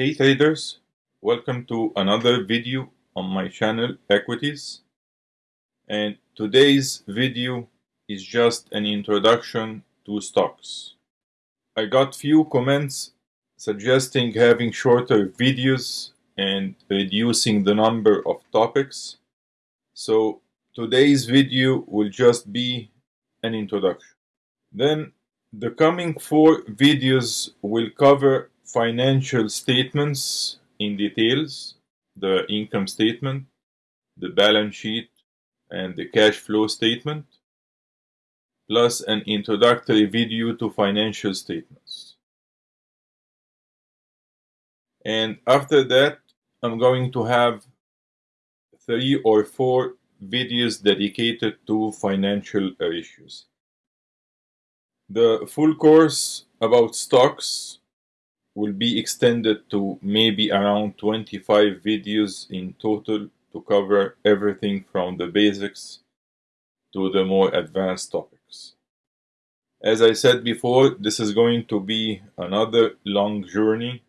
Hey traders, welcome to another video on my channel Equities and today's video is just an introduction to stocks. I got few comments suggesting having shorter videos and reducing the number of topics so today's video will just be an introduction. Then the coming four videos will cover financial statements in details, the income statement, the balance sheet, and the cash flow statement, plus an introductory video to financial statements. And after that, I'm going to have three or four videos dedicated to financial issues. The full course about stocks will be extended to maybe around 25 videos in total to cover everything from the basics to the more advanced topics. As I said before, this is going to be another long journey,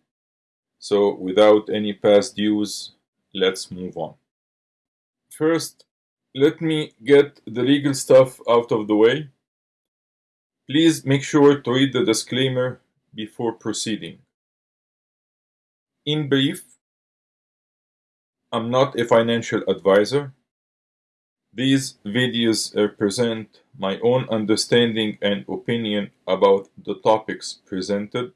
so without any past dues, let's move on. First, let me get the legal stuff out of the way. Please make sure to read the disclaimer before proceeding. In brief, I'm not a financial advisor. These videos represent my own understanding and opinion about the topics presented.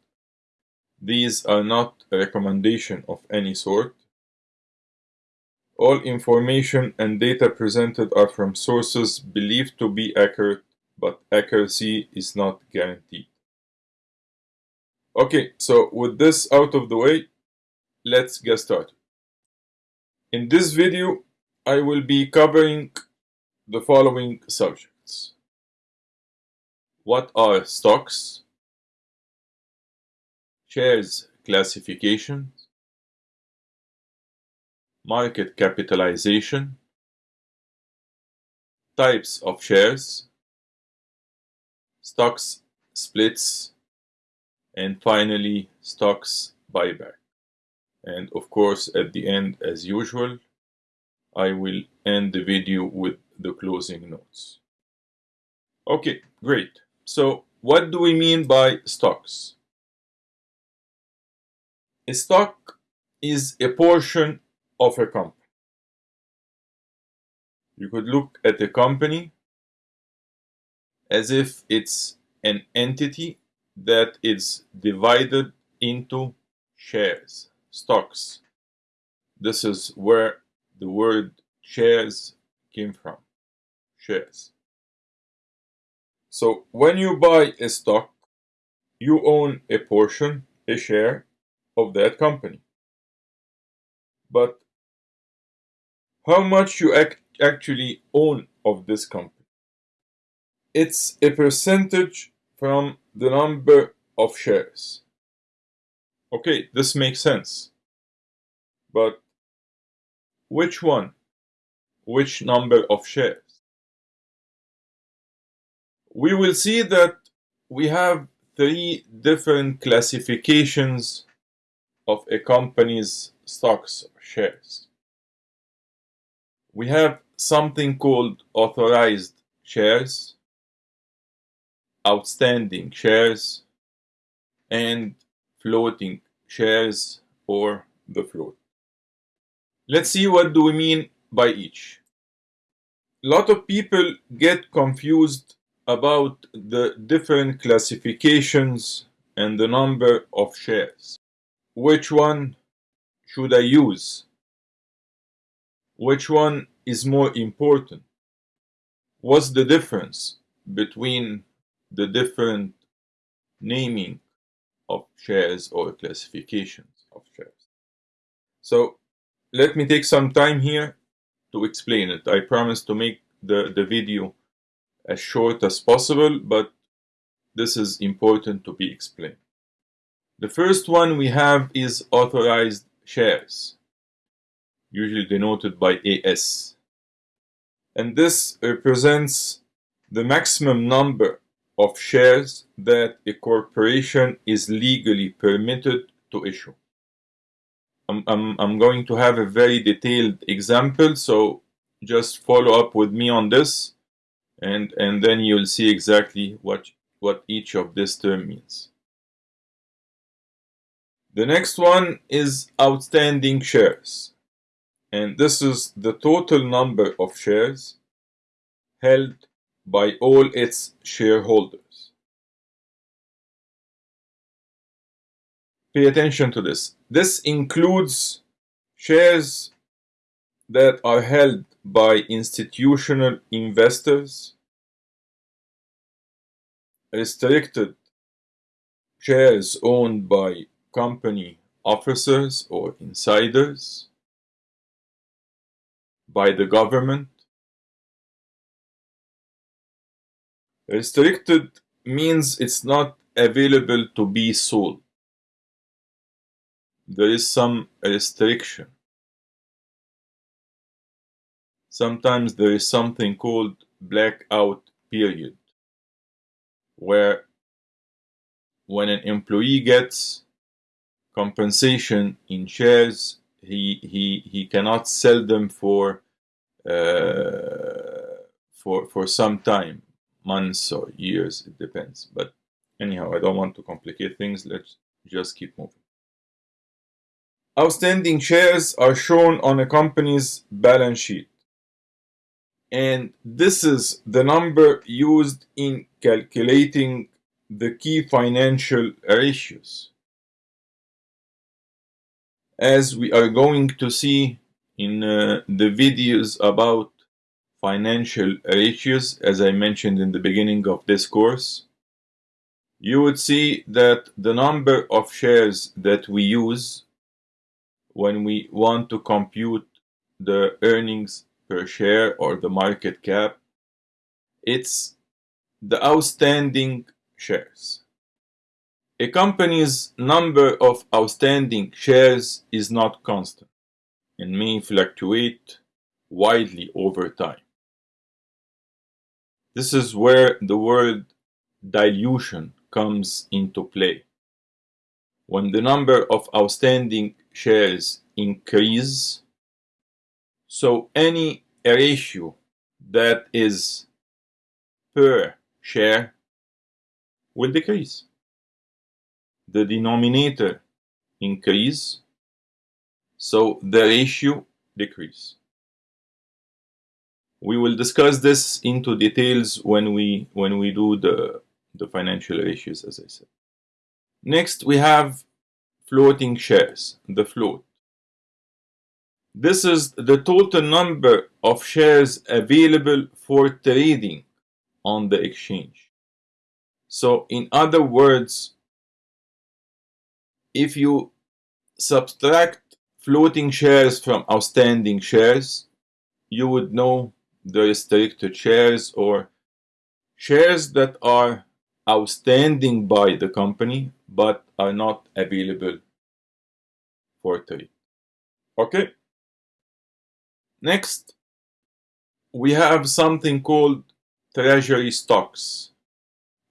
These are not a recommendation of any sort. All information and data presented are from sources believed to be accurate, but accuracy is not guaranteed. Okay, so with this out of the way, let's get started. In this video, I will be covering the following subjects. What are stocks? Shares classification, market capitalization, types of shares, stocks splits, and finally stocks buyback and of course at the end as usual I will end the video with the closing notes. Okay, great. So what do we mean by stocks? A stock is a portion of a company. You could look at a company as if it's an entity that is divided into shares stocks. This is where the word shares came from. Shares. So when you buy a stock, you own a portion, a share of that company. But how much you ac actually own of this company? It's a percentage from the number of shares. Okay, this makes sense. But which one? Which number of shares? We will see that we have three different classifications of a company's stocks or shares. We have something called authorized shares, outstanding shares, and floating shares or the float. Let's see what do we mean by each. A lot of people get confused about the different classifications and the number of shares. Which one should I use? Which one is more important? What's the difference between the different naming of shares or classifications of shares. So let me take some time here to explain it. I promise to make the, the video as short as possible, but this is important to be explained. The first one we have is authorized shares, usually denoted by AS. And this represents the maximum number of shares that a corporation is legally permitted to issue. I'm, I'm going to have a very detailed example, so just follow up with me on this and, and then you'll see exactly what, what each of this term means. The next one is outstanding shares. And this is the total number of shares held by all its shareholders. Pay attention to this. This includes shares that are held by institutional investors, restricted shares owned by company officers or insiders, by the government. Restricted means it's not available to be sold. There is some restriction. Sometimes there is something called blackout period, where when an employee gets compensation in shares, he he he cannot sell them for uh, for for some time, months or years. It depends. But anyhow, I don't want to complicate things. Let's just keep moving. Outstanding shares are shown on a company's balance sheet. And this is the number used in calculating the key financial ratios. As we are going to see in uh, the videos about financial ratios, as I mentioned in the beginning of this course, you would see that the number of shares that we use when we want to compute the earnings per share or the market cap, it's the outstanding shares. A company's number of outstanding shares is not constant and may fluctuate widely over time. This is where the word dilution comes into play. When the number of outstanding shares increase, so any ratio that is per share will decrease. The denominator increase so the ratio decrease. We will discuss this into details when we when we do the, the financial ratios as I said. Next we have floating shares, the float. This is the total number of shares available for trading on the exchange. So in other words, if you subtract floating shares from outstanding shares, you would know the restricted shares or shares that are outstanding by the company but are not available for trade. Okay. Next, we have something called treasury stocks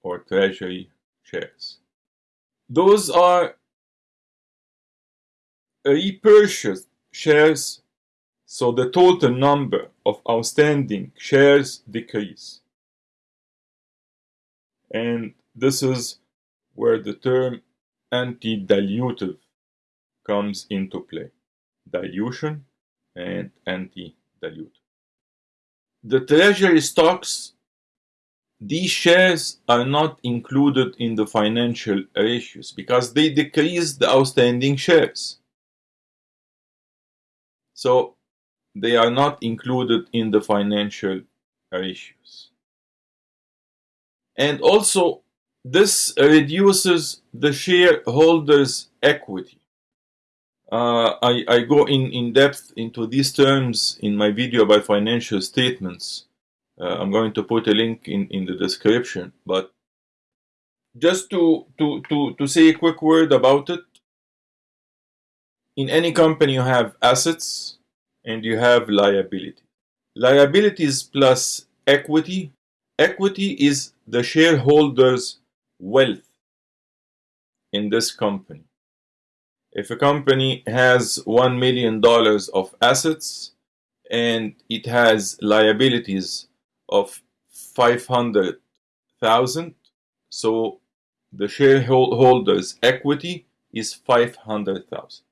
or treasury shares. Those are repurchased shares, so the total number of outstanding shares decrease. And this is where the term anti-dilutive comes into play. Dilution and anti-dilutive. The treasury stocks, these shares are not included in the financial ratios because they decrease the outstanding shares. So they are not included in the financial ratios. And also, this reduces the shareholders' equity. Uh, I, I go in, in depth into these terms in my video about financial statements. Uh, I'm going to put a link in, in the description. But just to, to, to, to say a quick word about it, in any company you have assets and you have liability. Liabilities plus equity. Equity is the shareholders' wealth in this company. If a company has $1 million of assets and it has liabilities of 500,000, so the shareholders' equity is 500,000.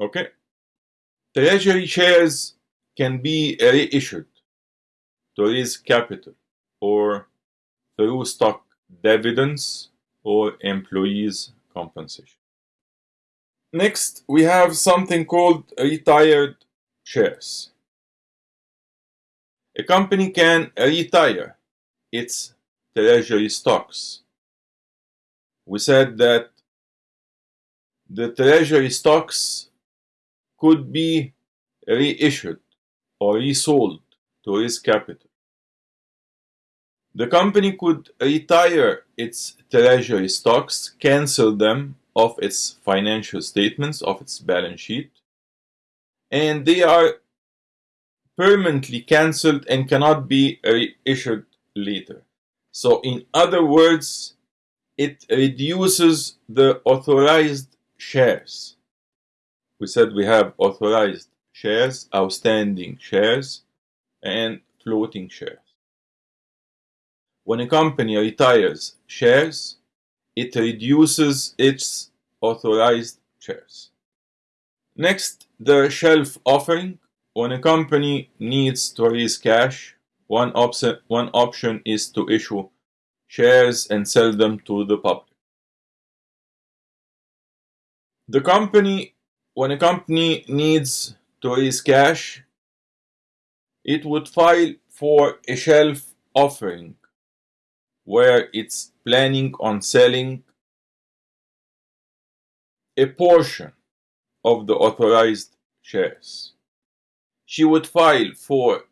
Okay? Treasury shares can be reissued to raise capital or through stock dividends or employees' compensation. Next, we have something called retired shares. A company can retire its treasury stocks. We said that the treasury stocks could be reissued or resold to raise capital. The company could retire its treasury stocks, cancel them off its financial statements, of its balance sheet, and they are permanently cancelled and cannot be reissued later. So, in other words, it reduces the authorized shares. We said we have authorized shares, outstanding shares, and floating shares. When a company retires shares, it reduces its authorized shares. Next, the shelf offering. When a company needs to raise cash, one, option, one option is to issue shares and sell them to the public. The company, when a company needs to raise cash, it would file for a shelf offering where it's planning on selling a portion of the authorized shares. She would file for,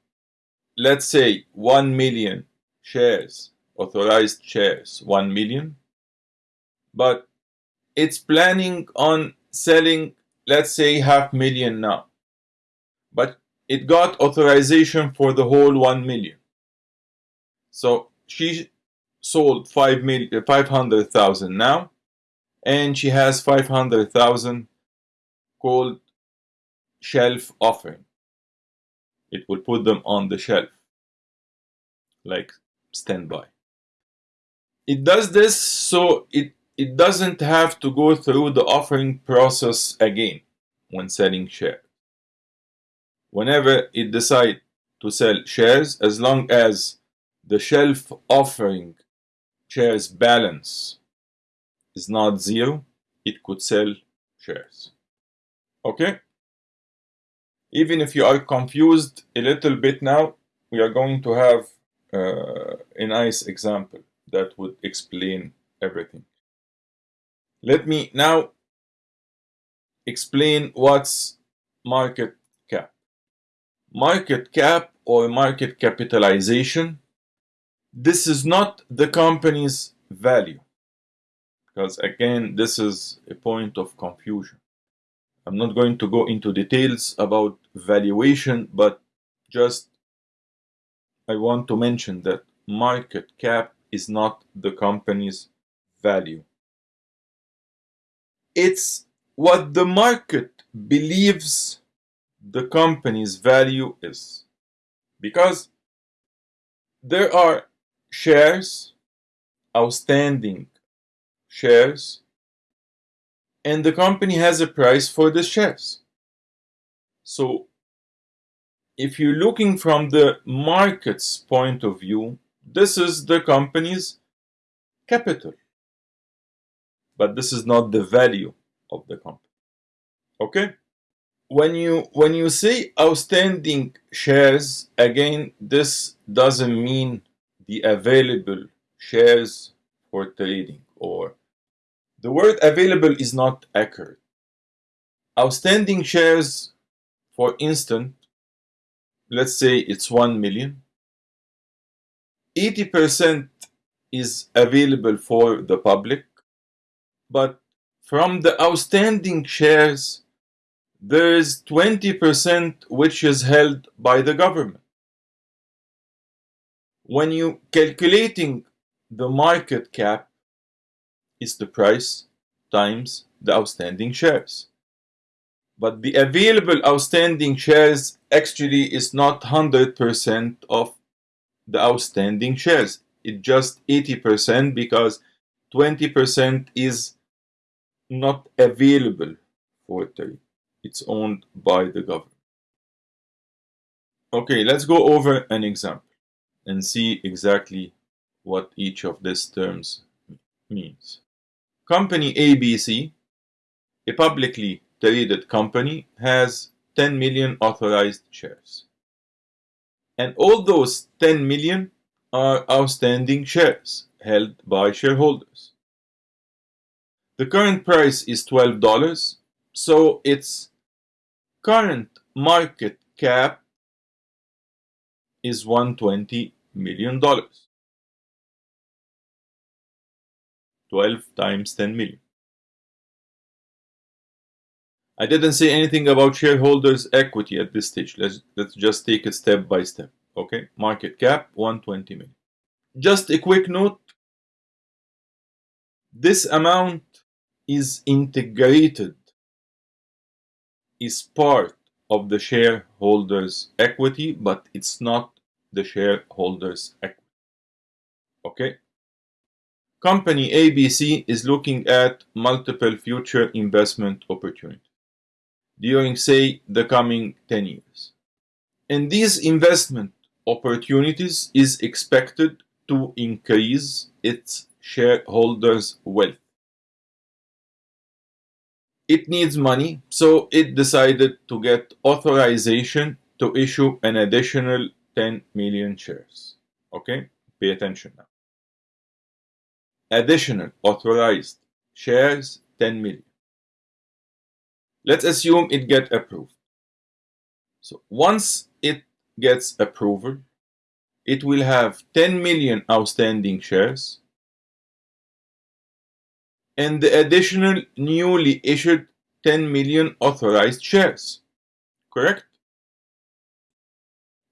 let's say, 1 million shares, authorized shares, 1 million, but it's planning on selling, let's say, half million now. But it got authorization for the whole 1 million. So she sold 5 million, uh, 500,000 now, and she has 500,000 called shelf offering. It will put them on the shelf, like standby. It does this so it, it doesn't have to go through the offering process again when selling shares. Whenever it decides to sell shares, as long as the shelf offering shares balance is not zero, it could sell shares. Okay? Even if you are confused a little bit now, we are going to have uh, a nice example that would explain everything. Let me now explain what's market cap. Market cap or market capitalization this is not the company's value. Because again this is a point of confusion. I'm not going to go into details about valuation but just i want to mention that market cap is not the company's value it's what the market believes the company's value is because there are shares, outstanding shares, and the company has a price for the shares. So, if you're looking from the market's point of view, this is the company's capital. But this is not the value of the company. Okay? When you when you say outstanding shares, again, this doesn't mean the available shares for trading or the word available is not accurate. Outstanding shares, for instance, let's say it's 1 million, 80% is available for the public, but from the outstanding shares, there is 20% which is held by the government when you calculating the market cap is the price times the outstanding shares. But the available outstanding shares actually is not 100% of the outstanding shares. It's just 80% because 20% is not available for trade. It's owned by the government. Okay, let's go over an example and see exactly what each of these terms means. Company ABC, a publicly traded company, has 10 million authorized shares. And all those 10 million are outstanding shares held by shareholders. The current price is $12, so its current market cap is 120 million dollars. 12 times 10 million. I didn't say anything about shareholders equity at this stage. Let's, let's just take it step by step. Okay, market cap 120 million. Just a quick note. This amount is integrated, is part of the shareholders equity, but it's not the shareholders equity. Okay. Company ABC is looking at multiple future investment opportunities during, say, the coming 10 years. And these investment opportunities is expected to increase its shareholders' wealth. It needs money, so it decided to get authorization to issue an additional 10 million shares. Okay, pay attention now. Additional authorized shares 10 million. Let's assume it get approved. So once it gets approval, it will have 10 million outstanding shares and the additional newly issued 10 million authorized shares. Correct?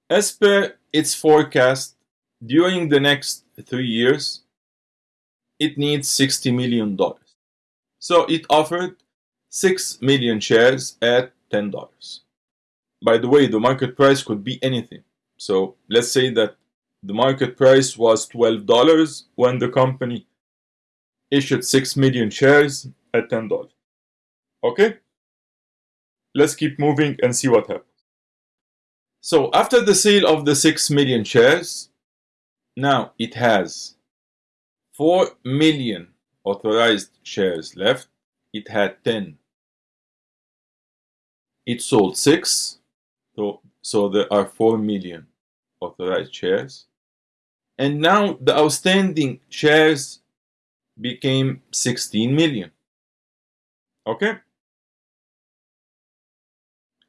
As per its forecast, during the next three years, it needs $60 million. So it offered 6 million shares at $10. By the way, the market price could be anything. So let's say that the market price was $12 when the company issued 6 million shares at $10. Okay? Let's keep moving and see what happens. So after the sale of the 6 million shares, now it has 4 million authorized shares left. It had 10. It sold 6. So, so there are 4 million authorized shares. And now the outstanding shares became 16 million. Okay?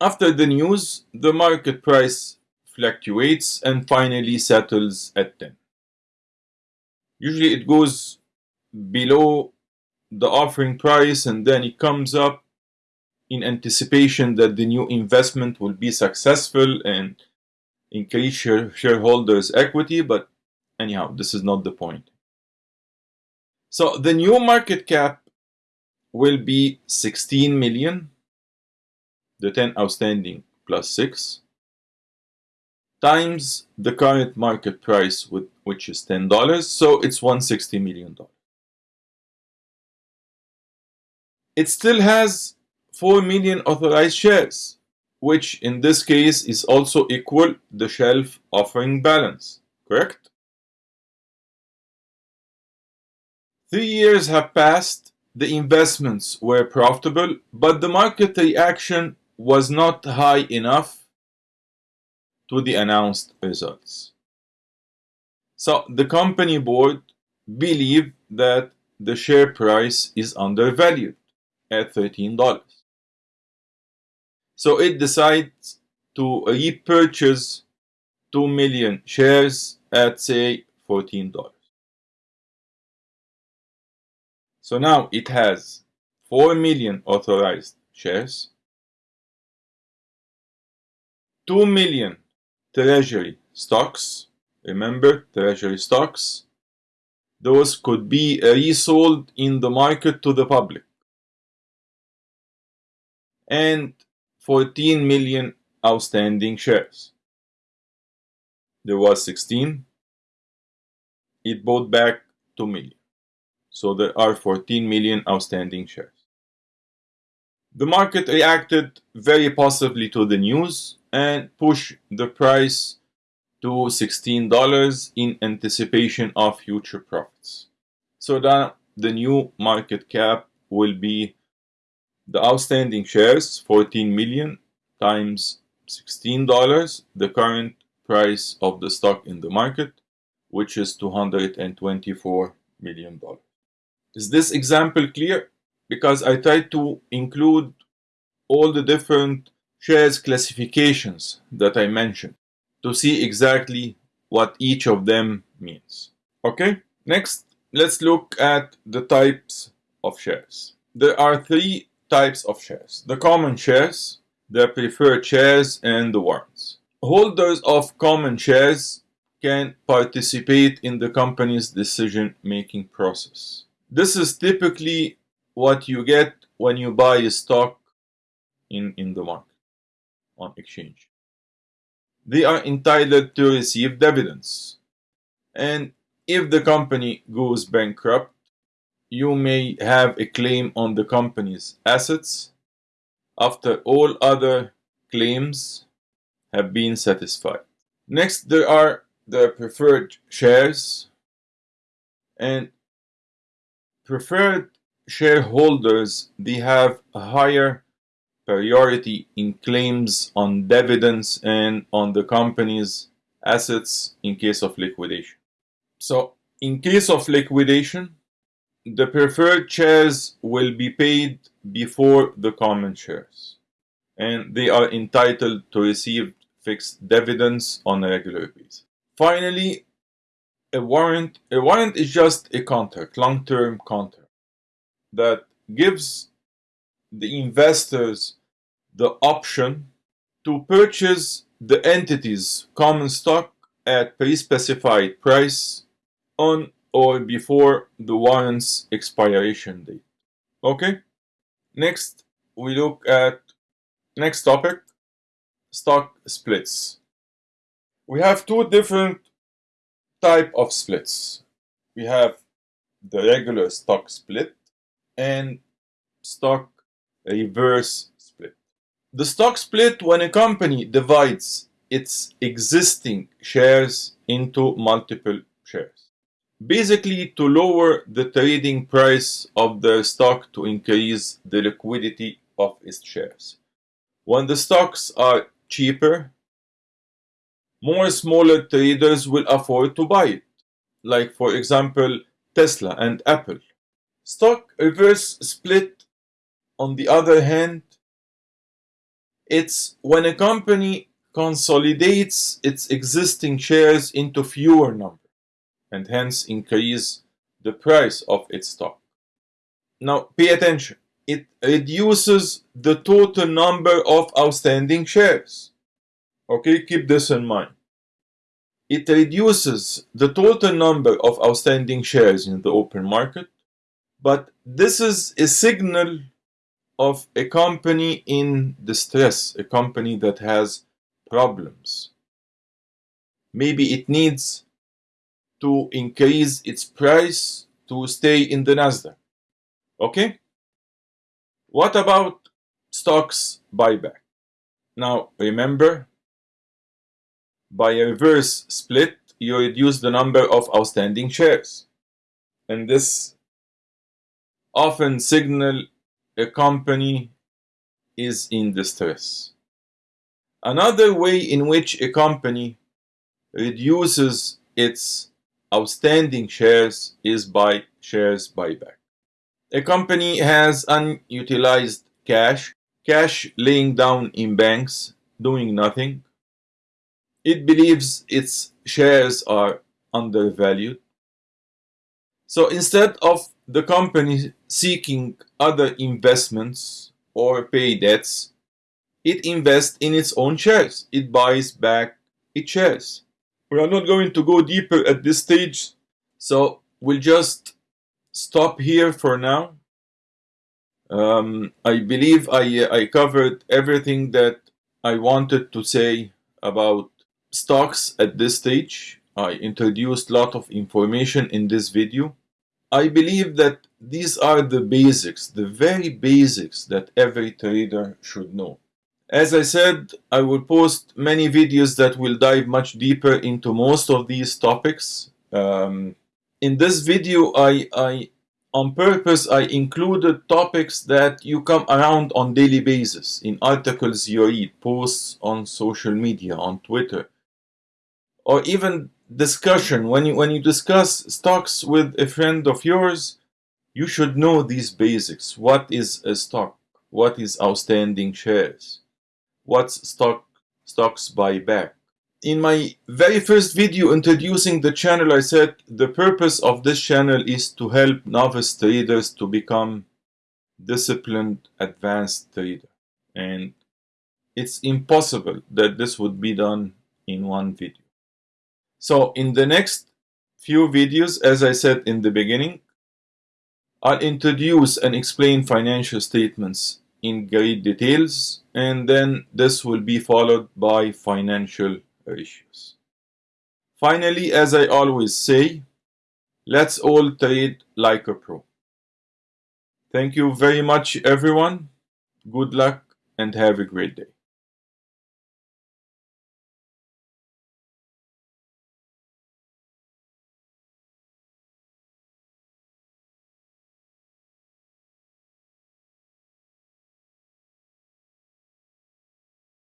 After the news, the market price fluctuates and finally settles at 10. Usually it goes below the offering price and then it comes up in anticipation that the new investment will be successful and increase share shareholders equity but anyhow this is not the point so the new market cap will be 16 million. The 10 outstanding plus 6 times the current market price with, which is $10 so it's 160 million dollars. It still has 4 million authorized shares which in this case is also equal the shelf offering balance correct three years have passed the investments were profitable but the market reaction was not high enough to the announced results. So the company board believed that the share price is undervalued at $13. So it decides to repurchase 2 million shares at say $14. So now it has 4 million authorized shares 2 million treasury stocks. Remember, treasury stocks. Those could be resold in the market to the public. and 14 million outstanding shares. There was 16. It bought back 2 million. So there are 14 million outstanding shares. The market reacted very positively to the news and pushed the price to $16 in anticipation of future profits. So now the new market cap will be the outstanding shares 14 million times $16 the current price of the stock in the market which is 224 million dollars is this example clear? Because I tried to include all the different shares classifications that I mentioned to see exactly what each of them means. Okay? Next let's look at the types of shares. There are three types of shares. The common shares, the preferred shares, and the warrants. Holders of common shares can participate in the company's decision making process. This is typically what you get when you buy a stock in, in the market on exchange. They are entitled to receive dividends. And if the company goes bankrupt, you may have a claim on the company's assets after all other claims have been satisfied. Next, there are the preferred shares and preferred shareholders they have a higher priority in claims on dividends and on the company's assets in case of liquidation. So in case of liquidation, the preferred shares will be paid before the common shares, and they are entitled to receive fixed dividends on a regular basis. Finally, a warrant. A warrant is just a contract, long-term contract, that gives the investors the option to purchase the entity's common stock at pre-specified price on or before the warrant's expiration date. Okay? Next, we look at next topic, stock splits. We have two different type of splits. We have the regular stock split and stock reverse split. The stock split when a company divides its existing shares into multiple shares basically to lower the trading price of the stock to increase the liquidity of its shares. When the stocks are cheaper, more smaller traders will afford to buy it, like for example Tesla and Apple. Stock reverse split, on the other hand, it's when a company consolidates its existing shares into fewer numbers and hence increase the price of its stock. Now pay attention. It reduces the total number of outstanding shares. Okay, keep this in mind. It reduces the total number of outstanding shares in the open market, but this is a signal of a company in distress, a company that has problems. Maybe it needs to increase its price to stay in the Nasdaq. Okay? What about stocks buyback? Now remember, by a reverse split, you reduce the number of outstanding shares. And this often signal a company is in distress. Another way in which a company reduces its outstanding shares is by shares buyback. A company has unutilized cash, cash laying down in banks, doing nothing. It believes its shares are undervalued. So instead of the company seeking other investments or pay debts, it invests in its own shares. It buys back its shares. We are not going to go deeper at this stage, so we'll just stop here for now. Um, I believe I, I covered everything that I wanted to say about stocks at this stage. I introduced a lot of information in this video. I believe that these are the basics, the very basics that every trader should know. As I said, I will post many videos that will dive much deeper into most of these topics. Um, in this video, I, I on purpose I included topics that you come around on daily basis in articles you read, posts on social media, on Twitter, or even discussion. When you when you discuss stocks with a friend of yours, you should know these basics. What is a stock? What is outstanding shares? What's stock stocks buyback? In my very first video introducing the channel, I said the purpose of this channel is to help novice traders to become disciplined advanced trader. And it's impossible that this would be done in one video. So in the next few videos, as I said in the beginning, I'll introduce and explain financial statements in great details and then this will be followed by financial ratios. Finally, as I always say, let's all trade like a pro. Thank you very much everyone. Good luck and have a great day.